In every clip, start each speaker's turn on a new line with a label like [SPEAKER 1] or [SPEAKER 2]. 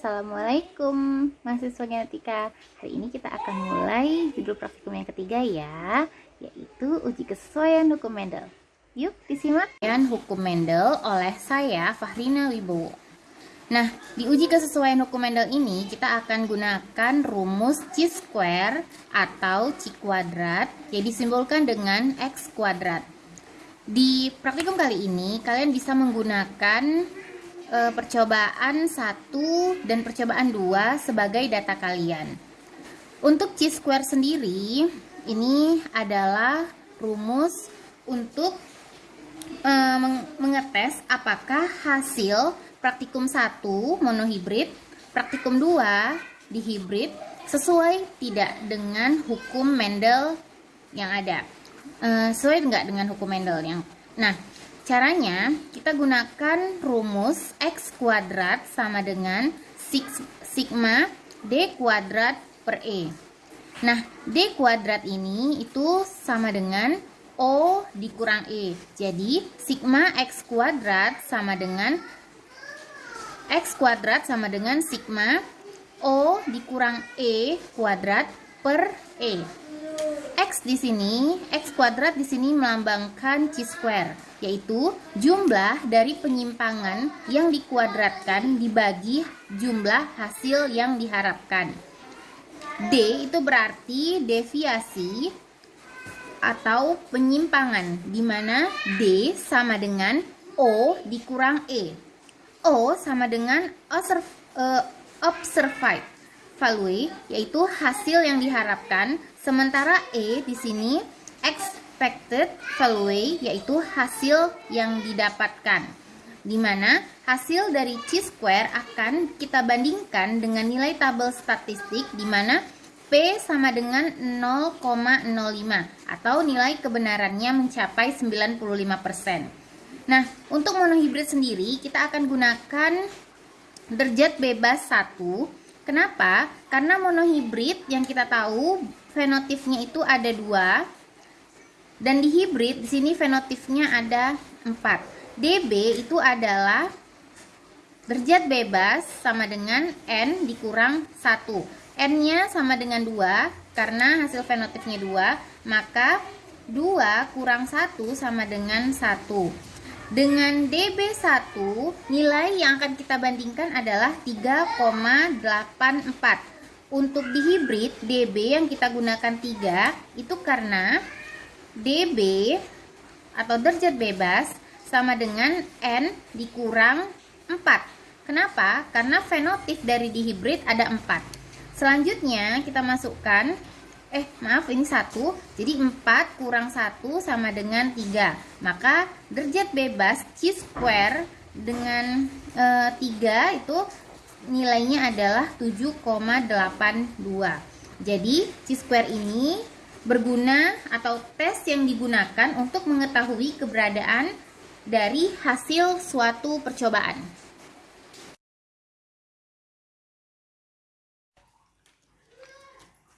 [SPEAKER 1] Assalamualaikum mahasiswa genetika. Hari ini kita akan mulai judul praktikum yang ketiga ya Yaitu uji kesesuaian hukum Mendel. Yuk disimak.
[SPEAKER 2] Dan hukum Mendel oleh saya Fahrina Wibowo. Nah, di uji kesesuaian hukum Mendel ini kita akan gunakan rumus C square atau C kuadrat yang disimbolkan dengan X kuadrat. Di praktikum kali ini kalian bisa menggunakan e, percobaan 1 dan percobaan 2 sebagai data kalian. Untuk chi square sendiri, ini adalah rumus untuk e, mengetes apakah hasil praktikum 1 monohibrid, praktikum 2 dihibrid sesuai tidak dengan hukum Mendel yang ada. E, sesuai enggak dengan hukum Mendel yang Nah, Caranya, kita gunakan rumus X kuadrat sama dengan sigma D kuadrat per E. Nah, D kuadrat ini itu sama dengan O dikurang E. Jadi, sigma X kuadrat sama dengan X kuadrat sama dengan sigma O dikurang E kuadrat per E. X di sini, X kuadrat di sini melambangkan C square yaitu jumlah dari penyimpangan yang dikuadratkan dibagi jumlah hasil yang diharapkan. D itu berarti deviasi atau penyimpangan di mana D sama dengan O dikurang E. O sama dengan observ, uh, observed value yaitu hasil yang diharapkan sementara E di sini expected value yaitu hasil yang didapatkan di mana hasil dari chi-square akan kita bandingkan dengan nilai tabel statistik di mana P sama dengan 0,05 atau nilai kebenarannya mencapai 95%. Nah, untuk monohibrid sendiri kita akan gunakan derajat bebas 1. Kenapa? Karena monohibrid yang kita tahu fenotipnya itu ada dua dan di hibrid di sini fenotipnya ada 4. DB itu adalah derajat bebas sama dengan N dikurang 1. N-nya sama dengan 2 karena hasil fenotipnya 2, maka 2 kurang 1 sama dengan 1. Dengan DB1, nilai yang akan kita bandingkan adalah 3,84. Untuk di hibrid, DB yang kita gunakan 3 itu karena dB atau derajat bebas sama dengan N dikurang 4. Kenapa? Karena fenotip dari dihibrid ada 4. Selanjutnya kita masukkan eh maaf ini 1. Jadi 4 kurang 1 sama dengan 3. Maka derajat bebas C square dengan e, 3 itu nilainya adalah 7,82. Jadi C square ini berguna atau tes yang digunakan untuk mengetahui keberadaan dari hasil suatu percobaan.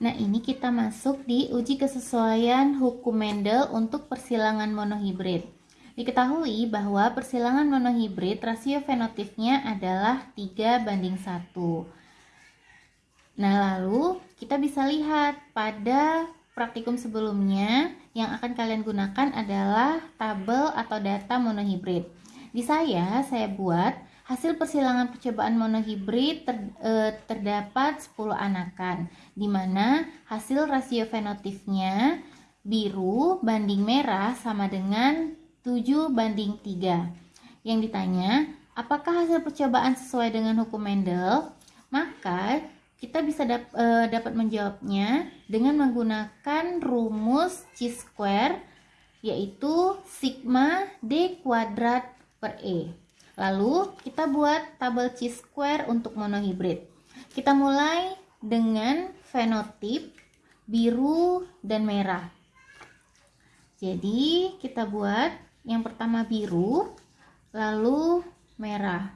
[SPEAKER 1] Nah, ini kita masuk di uji kesesuaian hukum Mendel untuk persilangan monohibrid. Diketahui bahwa persilangan monohibrid rasio fenotipnya adalah 3 banding 1. Nah, lalu kita bisa lihat pada praktikum sebelumnya yang akan kalian gunakan adalah tabel atau data monohibrid. Di saya, saya buat hasil persilangan percobaan monohibrid ter, e, terdapat 10 anakan, di mana hasil rasio fenotipnya biru banding merah sama dengan 7 banding 3. Yang ditanya, apakah hasil percobaan sesuai dengan hukum Mendel? Maka kita bisa dap, e, dapat menjawabnya dengan menggunakan rumus C square yaitu sigma D kuadrat per E. Lalu kita buat tabel C square untuk monohibrid. Kita mulai dengan fenotip biru dan merah. Jadi kita buat yang pertama biru, lalu merah.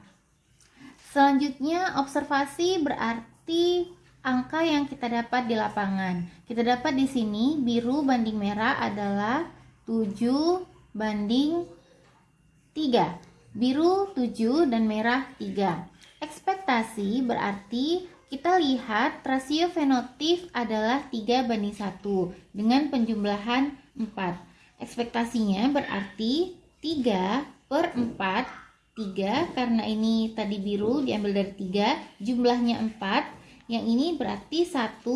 [SPEAKER 1] Selanjutnya observasi berarti angka yang kita dapat di lapangan. Kita dapat di sini biru banding merah adalah 7 banding 3. Biru 7 dan merah 3. Ekspektasi berarti kita lihat rasio fenotip adalah 3 banding 1 dengan penjumlahan 4. Ekspektasinya berarti 3 per 4 3 karena ini tadi biru diambil dari 3 jumlahnya 4 yang ini berarti 1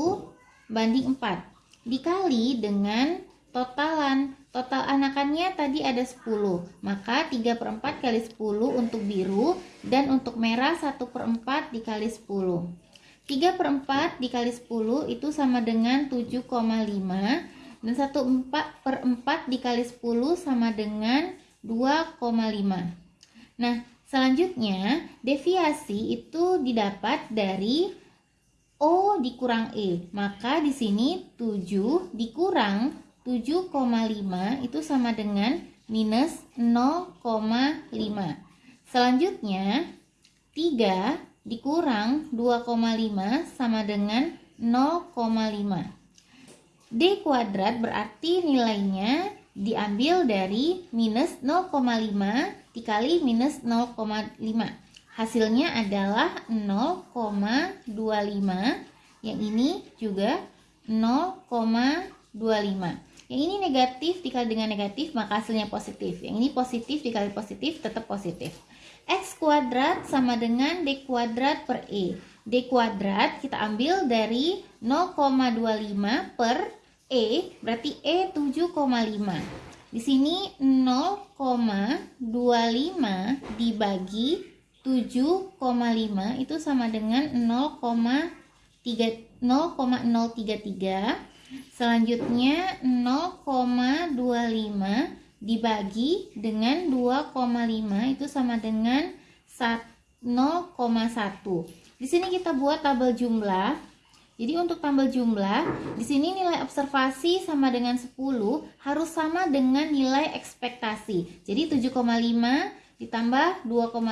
[SPEAKER 1] banding 4 dikali dengan totalan total anakannya tadi ada 10 maka 3 per 4 kali 10 untuk biru dan untuk merah 1 per 4 dikali 10 3 per 4 dikali 10 itu sama dengan 7,5 dan 1 4 per 4 dikali 10 sama dengan 2,5. Nah, selanjutnya deviasi itu didapat dari O dikurang E. Maka di sini 7 dikurang 7,5 itu sama dengan minus 0,5. Selanjutnya 3 dikurang 2,5 sama dengan 0,5. D kuadrat berarti nilainya diambil dari minus 0,5 dikali minus 0,5 hasilnya adalah 0,25 yang ini juga 0,25 yang ini negatif dikali dengan negatif maka hasilnya positif yang ini positif dikali positif tetap positif X kuadrat sama dengan D kuadrat per E D kuadrat kita ambil dari 0,25 per E berarti E 7,5. Di sini 0,25 dibagi 7,5 itu sama dengan 0,033. Selanjutnya 0,25 dibagi dengan 2,5 itu sama dengan 0,1. Di sini kita buat tabel jumlah jadi untuk tambah jumlah, di sini nilai observasi sama dengan 10 harus sama dengan nilai ekspektasi. Jadi 7,5 ditambah 2,5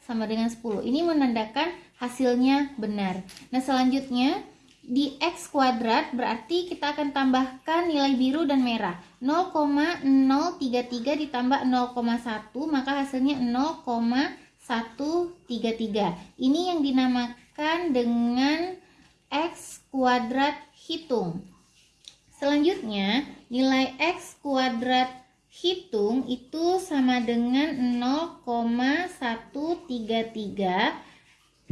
[SPEAKER 1] sama dengan 10. Ini menandakan hasilnya benar. Nah, selanjutnya di X kuadrat berarti kita akan tambahkan nilai biru dan merah 0,033 ditambah 0,1 maka hasilnya 0,133 ini yang dinamakan dengan X kuadrat hitung. Selanjutnya, nilai X kuadrat hitung itu sama dengan 0,133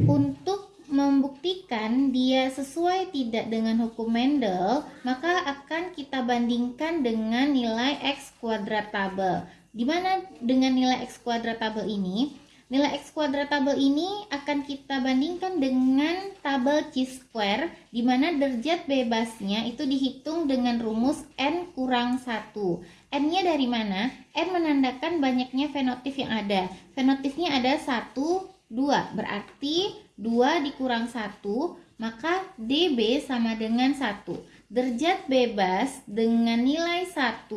[SPEAKER 1] untuk membuktikan dia sesuai tidak dengan hukum Mendel, maka akan kita bandingkan dengan nilai X kuadrat tabel. Di mana dengan nilai X kuadrat tabel ini? Nilai X kuadrat tabel ini akan kita bandingkan dengan tabel chi-square di mana derajat bebasnya itu dihitung dengan rumus N kurang 1. N-nya dari mana? N menandakan banyaknya fenotip yang ada. Fenotipnya ada 1, 2. Berarti 2 dikurang 1, maka DB sama dengan 1. Derajat bebas dengan nilai 1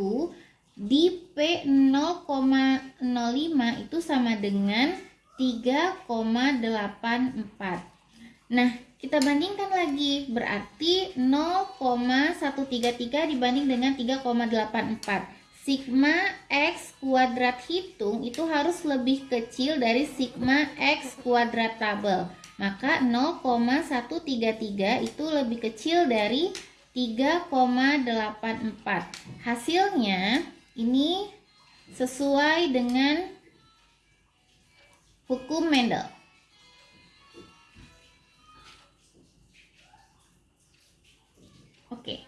[SPEAKER 1] di P0,05 itu sama dengan 3,84 Nah kita bandingkan lagi berarti 0,133 dibanding dengan 3,84 Sigma X kuadrat hitung itu harus lebih kecil dari Sigma X kuadrat tabel maka 0,133 itu lebih kecil dari 3,84 hasilnya ini sesuai dengan hukum Mendel. Oke